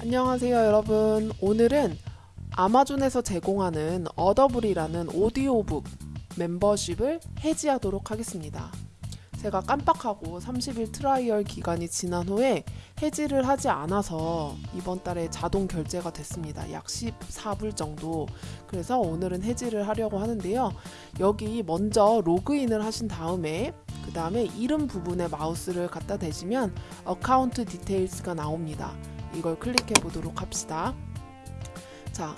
안녕하세요 여러분. 오늘은 아마존에서 제공하는 Audible이라는 오디오북 멤버십을 해지하도록 하겠습니다. 제가 깜빡하고 30일 trial 기간이 지난 후에 해지를 하지 않아서 이번 달에 자동 결제가 됐습니다. 약 14불 정도. 그래서 오늘은 해지를 하려고 하는데요. 여기 먼저 로그인을 하신 다음에 그 다음에 이름 부분에 마우스를 갖다 대시면 Account Details가 나옵니다 이걸 클릭해 보도록 합시다. 자,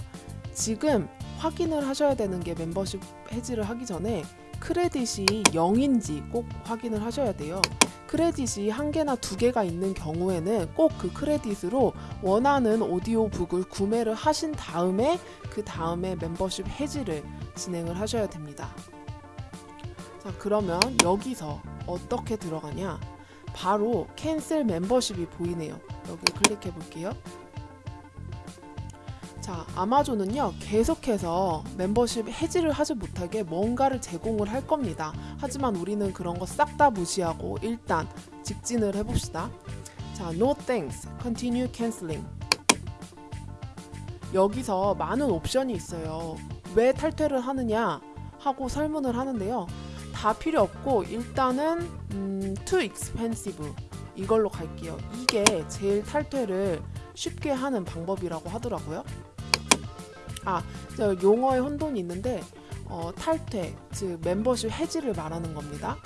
지금 확인을 하셔야 되는 게 멤버십 해지를 하기 전에 크레딧이 0인지 꼭 확인을 하셔야 돼요. 크레딧이 한 개나 두 개가 있는 경우에는 꼭 그 크레딧으로 원하는 오디오북을 구매를 하신 다음에 그 다음에 멤버십 해지를 진행을 하셔야 됩니다. 자, 그러면 여기서 어떻게 들어가냐? 바로 캔슬 멤버십이 보이네요. 여기 클릭해 볼게요. 자, 아마존은요, 계속해서 멤버십 해지를 하지 못하게 뭔가를 제공을 할 겁니다. 하지만 우리는 그런 거 싹 다 무시하고 일단 직진을 해봅시다. 자, no thanks, continue canceling. 여기서 많은 옵션이 있어요. 왜 탈퇴를 하느냐 하고 설문을 하는데요. 다 필요 없고 일단은 음, too expensive 이걸로 갈게요. 이게 제일 탈퇴를 쉽게 하는 방법이라고 하더라고요. 아, 저 용어의 혼돈이 있는데 어, 탈퇴, 즉 멤버십 해지를 말하는 겁니다.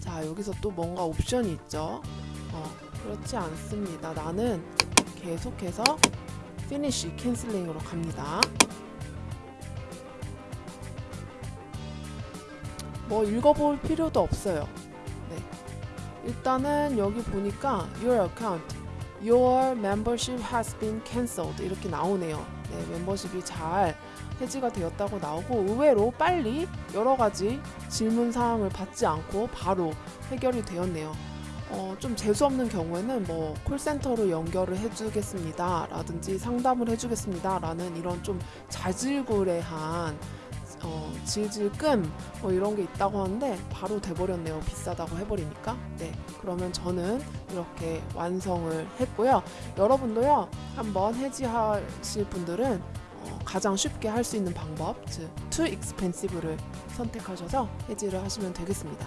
자, 여기서 또 뭔가 옵션이 있죠. 어, 그렇지 않습니다. 나는 계속해서 finish canceling으로 갑니다. 뭐 읽어볼 필요도 없어요. 네. 일단은 여기 보니까 your account, your membership has been cancelled 이렇게 나오네요. 네, 멤버십이 잘 해지가 되었다고 나오고 의외로 빨리 여러 가지 질문 사항을 받지 않고 바로 해결이 되었네요. 어, 좀 재수없는 경우에는 뭐 콜센터로 연결을 해주겠습니다 라든지 상담을 해주겠습니다 라는 이런 좀 자질구레한 어, 질질끔 뭐 이런 게 있다고 하는데 바로 돼버렸네요. 비싸다고 해버리니까. 네 그러면 저는 이렇게 완성을 했고요. 여러분도요 한번 해지하실 분들은 어, 가장 쉽게 할 수 있는 방법 즉 too expensive를 선택하셔서 해지를 하시면 되겠습니다